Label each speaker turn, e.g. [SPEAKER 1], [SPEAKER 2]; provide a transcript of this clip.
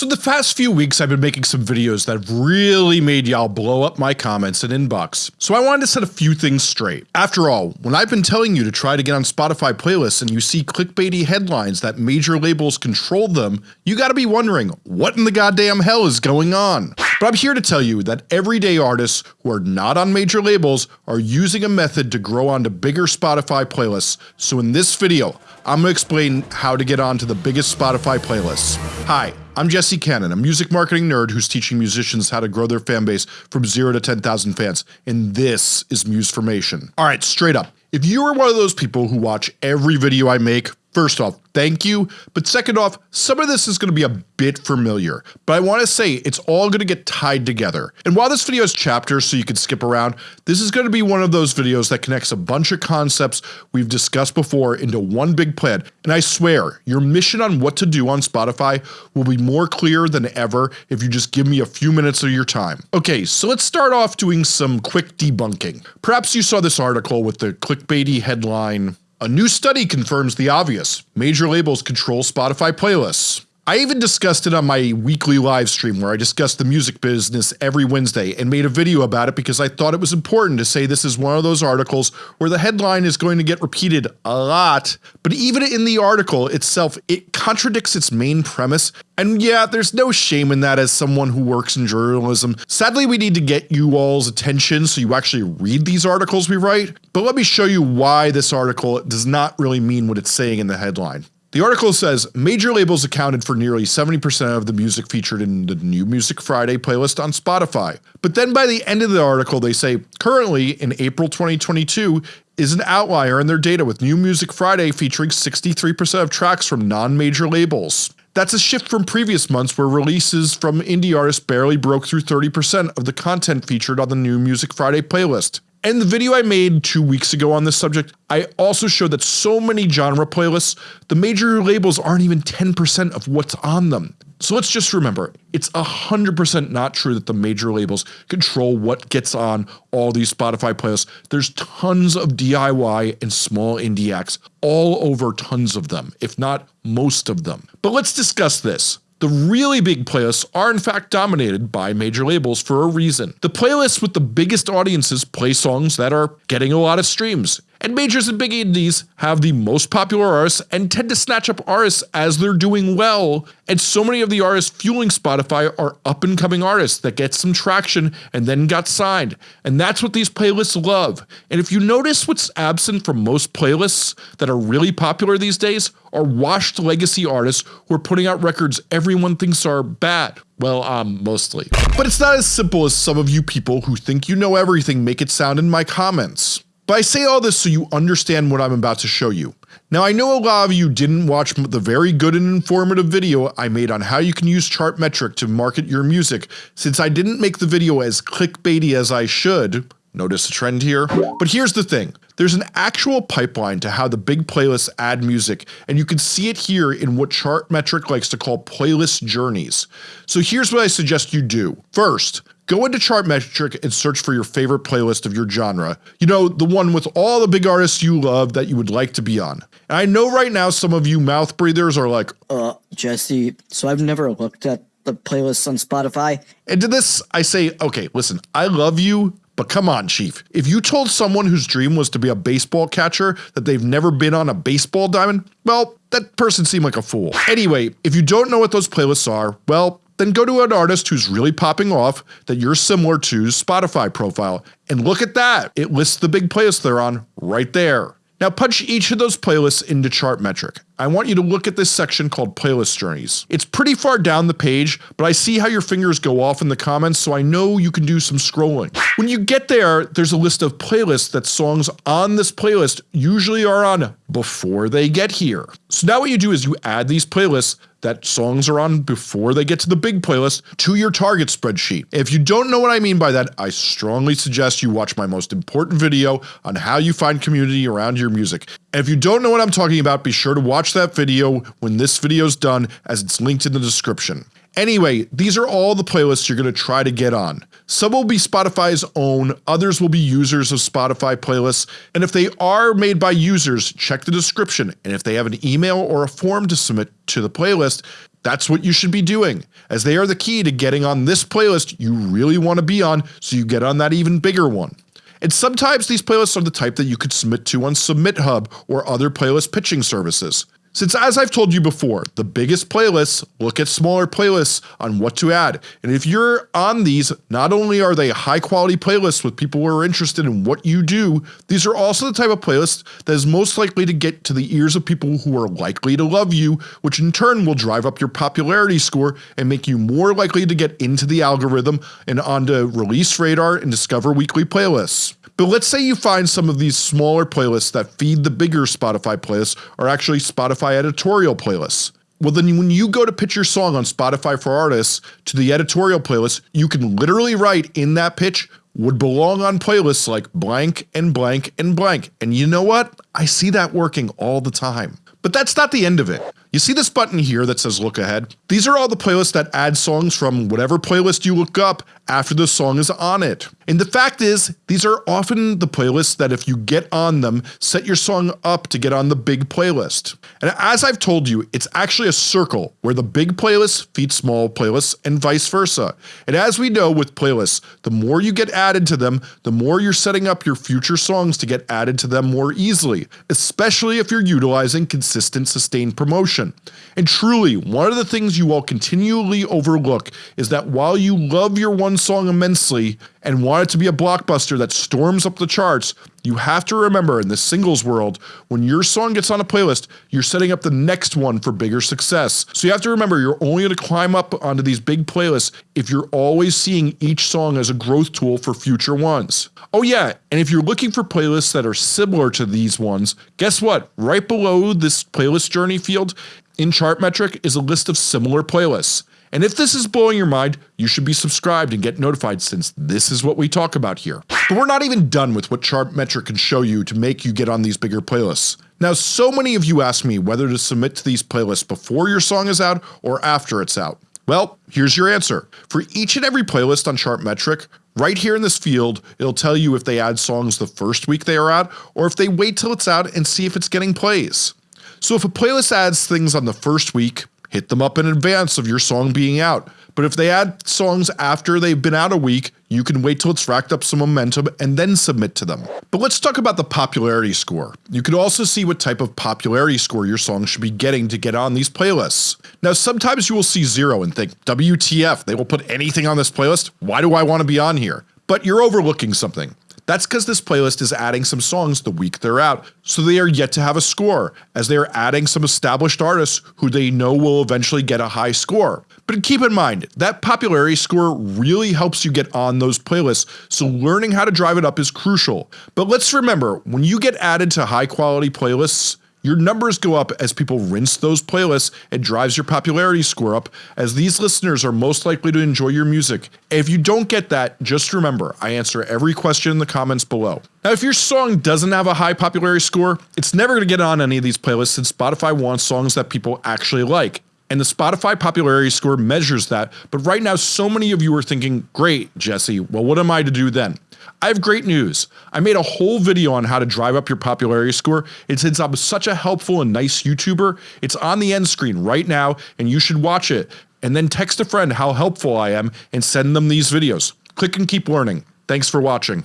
[SPEAKER 1] So the past few weeks I've been making some videos that have really made y'all blow up my comments and inbox, so I wanted to set a few things straight. After all, when I've been telling you to try to get on Spotify playlists and you see clickbaity headlines that major labels control them, you gotta be wondering, what in the goddamn hell is going on? But I'm here to tell you that everyday artists who are not on major labels are using a method to grow onto bigger Spotify playlists, so in this video, I'm gonna explain how to get onto the biggest Spotify playlists. Hi, I'm Jesse Cannon, a music marketing nerd who's teaching musicians how to grow their fan base from 0 to 10,000 fans, and this is Musformation. Alright, straight up. If you are one of those people who watch every video I make, First off, thank you, but second off, some of this is going to be a bit familiar, but I want to say it's all going to get tied together. And while this video has chapters so you can skip around, this is going to be one of those videos that connects a bunch of concepts we've discussed before into one big plan, and I swear, your mission on what to do on Spotify will be more clear than ever if you just give me a few minutes of your time. Okay, so let's start off doing some quick debunking. Perhaps you saw this article with the clickbaity headline, a new study confirms the obvious, major labels control Spotify playlists. I even discussed it on my weekly live stream where I discussed the music business every Wednesday and made a video about it because I thought it was important to say this is one of those articles where the headline is going to get repeated a lot, but even in the article itself it contradicts its main premise and yeah, there's no shame in that as someone who works in journalism. Sadly we need to get you all's attention so you actually read these articles we write, but let me show you why this article does not really mean what it's saying in the headline. The article says major labels accounted for nearly 70% of the music featured in the new Music Friday playlist on Spotify. But then by the end of the article they say, currently in April 2022 is an outlier in their data with New Music Friday featuring 63% of tracks from non-major labels. That's a shift from previous months where releases from indie artists barely broke through 30% of the content featured on the new Music Friday playlist. In the video I made two weeks ago on this subject, I also showed that so many genre playlists, the major labels aren't even 10% of what's on them. So let's just remember, it's 100% not true that the major labels control what gets on all these Spotify playlists. There's tons of DIY and small indie acts, all over tons of them, if not most of them. But let's discuss this. The really big playlists are in fact dominated by major labels for a reason. The playlists with the biggest audiences play songs that are getting a lot of streams, and majors and big indies have the most popular artists and tend to snatch up artists as they're doing well, and so many of the artists fueling Spotify are up and coming artists that get some traction and then got signed, and that's what these playlists love. And if you notice what's absent from most playlists that are really popular these days are washed legacy artists who are putting out records everyone thinks are bad. Well, um, mostly. But it's not as simple as some of you people who think you know everything make it sound in my comments. But I say all this so you understand what I'm about to show you. Now I know a lot of you didn't watch the very good and informative video I made on how you can use Chartmetric to market your music since I didn't make the video as clickbaity as I should, notice a trend here? But here's the thing, there's an actual pipeline to how the big playlists add music and you can see it here in what Chartmetric likes to call playlist journeys. So here's what I suggest you do. First, Go into Chartmetric and search for your favorite playlist of your genre. You know, the one with all the big artists you love that you would like to be on. And I know right now some of you mouth breathers are like,
[SPEAKER 2] Uh, Jesse, so I've never looked at the playlists on Spotify.
[SPEAKER 1] And to this, I say, okay, listen, I love you, but come on, Chief. If you told someone whose dream was to be a baseball catcher that they've never been on a baseball diamond, well, that person seemed like a fool. Anyway, if you don't know what those playlists are, well, then go to an artist who's really popping off that you're similar to's Spotify profile and look at that, it lists the big playlists they're on right there. Now punch each of those playlists into Chartmetric. I want you to look at this section called playlist journeys. It's pretty far down the page, but I see how your fingers go off in the comments so I know you can do some scrolling. When you get there, there's a list of playlists that songs on this playlist usually are on before they get here. So now what you do is you add these playlists that songs are on before they get to the big playlist to your target spreadsheet. If you don't know what I mean by that, I strongly suggest you watch my most important video on how you find community around your music. And if you don't know what I'm talking about, be sure to watch that video when this video's done as it's linked in the description. Anyway, these are all the playlists you're going to try to get on. Some will be Spotify's own, others will be users of Spotify playlists, and if they are made by users, check the description, and if they have an email or a form to submit to the playlist, That's what you should be doing, as they are the key to getting on this playlist you really want to be on so you get on that even bigger one. And sometimes these playlists are the type that you could submit to on SubmitHub or other playlist pitching services. Since as I've told you before, the biggest playlists look at smaller playlists on what to add, and if you're on these, not only are they high quality playlists with people who are interested in what you do, these are also the type of playlist that is most likely to get to the ears of people who are likely to love you, which in turn will drive up your popularity score and make you more likely to get into the algorithm and onto Release Radar and Discover Weekly playlists. But let's say you find some of these smaller playlists that feed the bigger Spotify playlists are actually Spotify editorial playlists. Well then when you go to pitch your song on Spotify for Artists to the editorial playlist, you can literally write in that pitch would belong on playlists like blank and blank and blank. And you know what? I see that working all the time. But that's not the end of it. You see this button here that says look ahead? These are all the playlists that add songs from whatever playlist you look up after the song is on it. And the fact is, these are often the playlists that if you get on them, set your song up to get on the big playlist. And as I've told you, it's actually a circle where the big playlists feed small playlists and vice versa. And as we know with playlists, the more you get added to them, the more you're setting up your future songs to get added to them more easily, especially if you're utilizing consistent sustained promotion. And truly, one of the things you all continually overlook is that while you love your one song immensely and want it to be a blockbuster that storms up the charts, you have to remember in the singles world, when your song gets on a playlist, you're setting up the next one for bigger success. So you have to remember you're only going to climb up onto these big playlists if you're always seeing each song as a growth tool for future ones. Oh yeah, and if you're looking for playlists that are similar to these ones, guess what? Right below this playlist journey field in Chartmetric is a list of similar playlists. And if this is blowing your mind, you should be subscribed and get notified since this is what we talk about here. But we're not even done with what Chartmetric can show you to make you get on these bigger playlists. Now so many of you ask me whether to submit to these playlists before your song is out or after it's out. Well, here's your answer. For each and every playlist on Chartmetric, right here in this field, it'll tell you if they add songs the first week they are out or if they wait till it's out and see if it's getting plays. So if a playlist adds things on the first week, hit them up in advance of your song being out. But if they add songs after they've been out a week, you can wait till it's racked up some momentum and then submit to them. But let's talk about the popularity score. You can also see what type of popularity score your song should be getting to get on these playlists. Now sometimes you will see 0 and think, WTF, they will put anything on this playlist? Why do I want to be on here? But you're overlooking something. That's because this playlist is adding some songs the week they're out, so they are yet to have a score, as they are adding some established artists who they know will eventually get a high score. But keep in mind, that popularity score really helps you get on those playlists, so learning how to drive it up is crucial. But let's remember, when you get added to high quality playlists, your numbers go up as people rinse those playlists and drives your popularity score up as these listeners are most likely to enjoy your music. If you don't get that, just remember, I answer every question in the comments below. Now if your song doesn't have a high popularity score, it's never going to get on any of these playlists since Spotify wants songs that people actually like. And the Spotify popularity score measures that, but right now so many of you are thinking, great Jesse, well what am I to do then? I have great news. I made a whole video on how to drive up your popularity score and since I'm such a helpful and nice YouTuber, it's on the end screen right now and you should watch it and then text a friend how helpful I am and send them these videos. Click and keep learning. Thanks for watching.